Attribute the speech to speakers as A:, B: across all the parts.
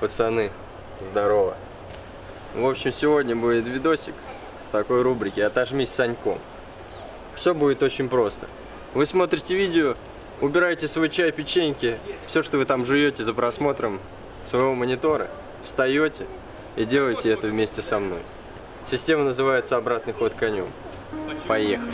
A: Пацаны, здорово. В общем, сегодня будет видосик в такой рубрике «Отожмись Саньком». Все будет очень просто. Вы смотрите видео, убираете свой чай, печеньки, все, что вы там жуете за просмотром своего монитора, встаете и делаете это вместе со мной. Система называется «Обратный ход конем». Поехали.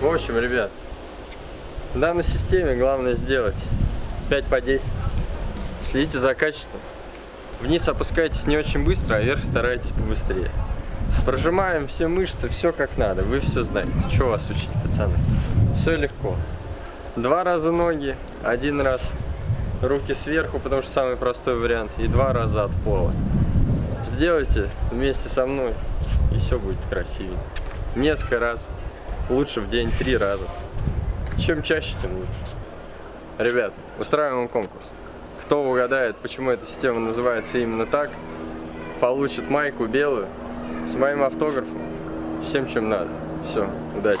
A: В общем, ребят, в данной системе главное сделать 5 по 10. Следите за качеством. Вниз опускайтесь не очень быстро, а вверх старайтесь побыстрее. Прожимаем все мышцы, все как надо. Вы все знаете. Что вас учить, пацаны? Все легко. Два раза ноги, один раз руки сверху, потому что самый простой вариант, и два раза от пола. Сделайте вместе со мной, и все будет красивенько. Несколько раз, лучше в день три раза. Чем чаще, тем лучше. Ребят, устраиваем конкурс. Кто угадает, почему эта система называется именно так, получит майку белую с моим автографом, всем чем надо. Все, удачи.